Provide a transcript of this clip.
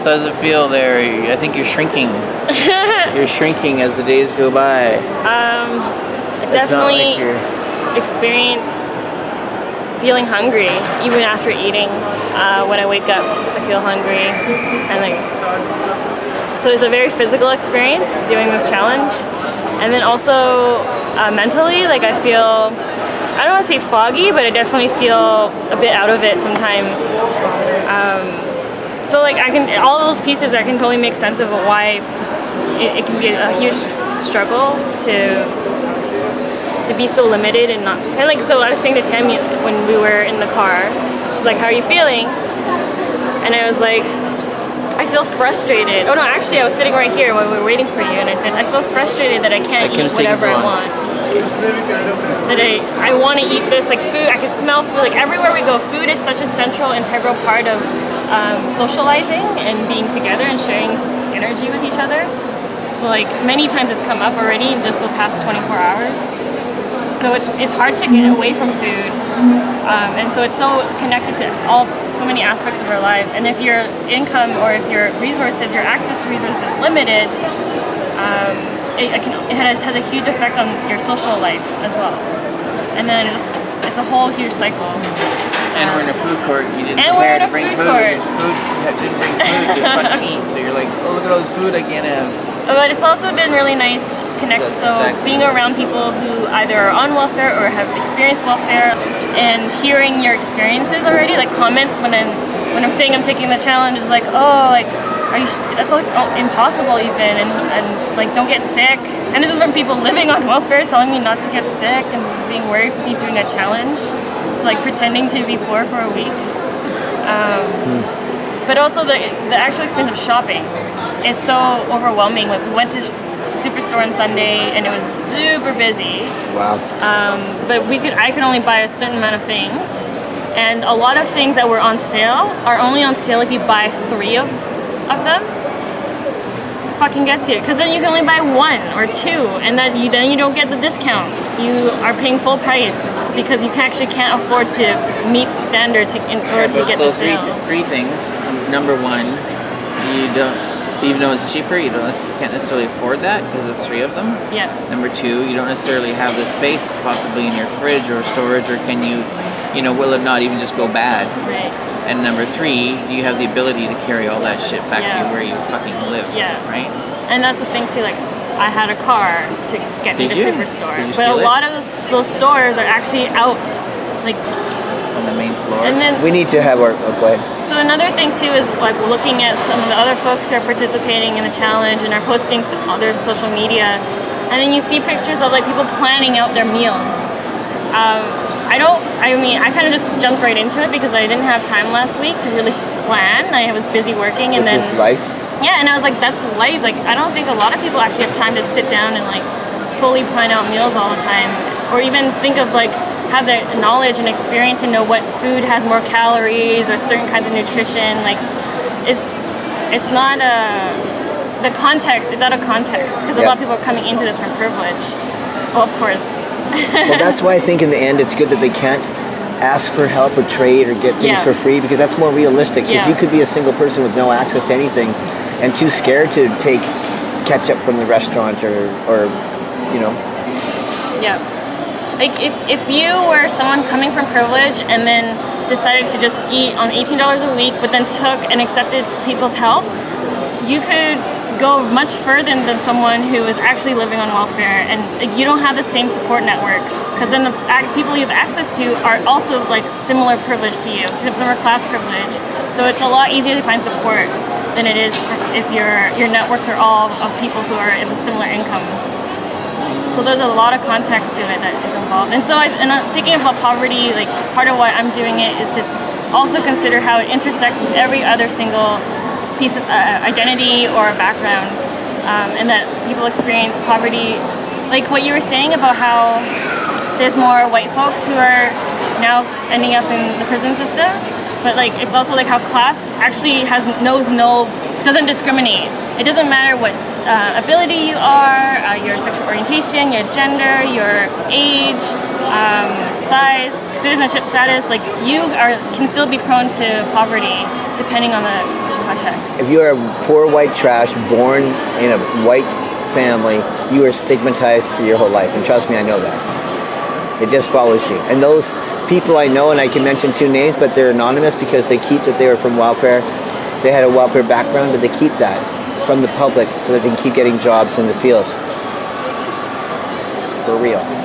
So how does it feel there? I think you're shrinking. you're shrinking as the days go by. Um, definitely like experience feeling hungry even after eating. Uh, when I wake up, I feel hungry, and like so it's a very physical experience doing this challenge, and then also uh, mentally, like I feel. I don't want to say foggy, but I definitely feel a bit out of it sometimes. Um, so like I can, all those pieces, I can totally make sense of why it, it can be a huge struggle to to be so limited and not and like so I was saying to Tammy when we were in the car she's like how are you feeling? And I was like I feel frustrated. Oh no actually I was sitting right here when we were waiting for you and I said I feel frustrated that I can't I couldn't eat whatever I want. That I, I want to eat this like food I can smell food like everywhere we go food is such a central integral part of um, socializing and being together and sharing energy with each other so like many times it's come up already in just the past 24 hours so it's it's hard to get away from food, um, and so it's so connected to all so many aspects of our lives. And if your income or if your resources, your access to resources is limited, um, it, it can it has, has a huge effect on your social life as well. And then it just it's a whole huge cycle. And we're in a food court. You didn't And we're prepare in to a bring food food. court. Food. You didn't bring food to fucking eat. So you're like, oh look at all this food I can't have. But it's also been really nice connect. That's So exactly being around people who either are on welfare or have experienced welfare, and hearing your experiences already, like comments when I'm when I'm saying I'm taking the challenge is like, oh, like are you? sh- That's like oh, impossible even, and and like don't get sick. And this is from people living on welfare telling me not to get sick and being worried for me doing a challenge. So like pretending to be poor for a week. Um, but also the, the actual experience of shopping is so overwhelming. Like we went to Superstore on Sunday and it was super busy. Wow. Um, but we could I could only buy a certain amount of things, and a lot of things that were on sale are only on sale if you buy three of of them. Fucking gets you, because then you can only buy one or two, and then you then you don't get the discount. You are paying full price because you actually can't afford to meet standard to, in order to get so the three, sale. three things. Number one, you don't, even though it's cheaper, you don't you can't necessarily afford that because it's three of them. Yeah. Number two, you don't necessarily have the space possibly in your fridge or storage, or can you, you know, will it not even just go bad? Right. And number three, do you have the ability to carry all that shit back Yeah. to where you fucking live? Yeah. Right? And that's the thing too, like I had a car to get me to you? Superstore. But a it? lot of those, those stores are actually out. Like On the main floor. and then We need to have our. Oh, go ahead. So another thing too is like looking at some of the other folks who are participating in the challenge and are posting to other social media, and then you see pictures of like people planning out their meals. Um, I don't. I mean, I kind of just jumped right into it because I didn't have time last week to really plan. I was busy working, and Which then is life. Yeah, and I was like, that's life. Like, I don't think a lot of people actually have time to sit down and like fully plan out meals all the time, or even think of like have the knowledge and experience to know what food has more calories or certain kinds of nutrition. Like, it's it's not a the context. It's out of context because a Yeah. lot of people are coming into this from privilege. Well, of course. well, that's why I think in the end it's good that they can't ask for help or trade or get things Yeah. for free because that's more realistic. Because Yeah. you could be a single person with no access to anything and too scared to take ketchup from the restaurant or, or you know, Yeah. Like if, if you were someone coming from privilege and then decided to just eat on $18 a week but then took and accepted people's help, you could go much further than someone who is actually living on welfare and you don't have the same support networks because then the people you have access to are also like similar privilege to you, similar class privilege. So it's a lot easier to find support than it is if your your networks are all of people who are in a similar income. So there's a lot of context to it that is involved. And so I, and I'm thinking about poverty, like part of why I'm doing it is to also consider how it intersects with every other single piece of uh, identity or background. Um, and that people experience poverty, like what you were saying about how there's more white folks who are now ending up in the prison system. But like it's also like how class actually has knows no doesn't discriminate. It doesn't matter what uh, ability you are, uh, your sexual orientation, your gender, your age, um, size, citizenship status. Like you are can still be prone to poverty depending on the context. If you are a poor white trash, born in a white family, you are stigmatized for your whole life. And trust me, I know that. It just follows you. And those people I know, and I can mention two names, but they're anonymous because they keep that they were from welfare. They had a welfare background, but they keep that from the public so that they can keep getting jobs in the field. For real.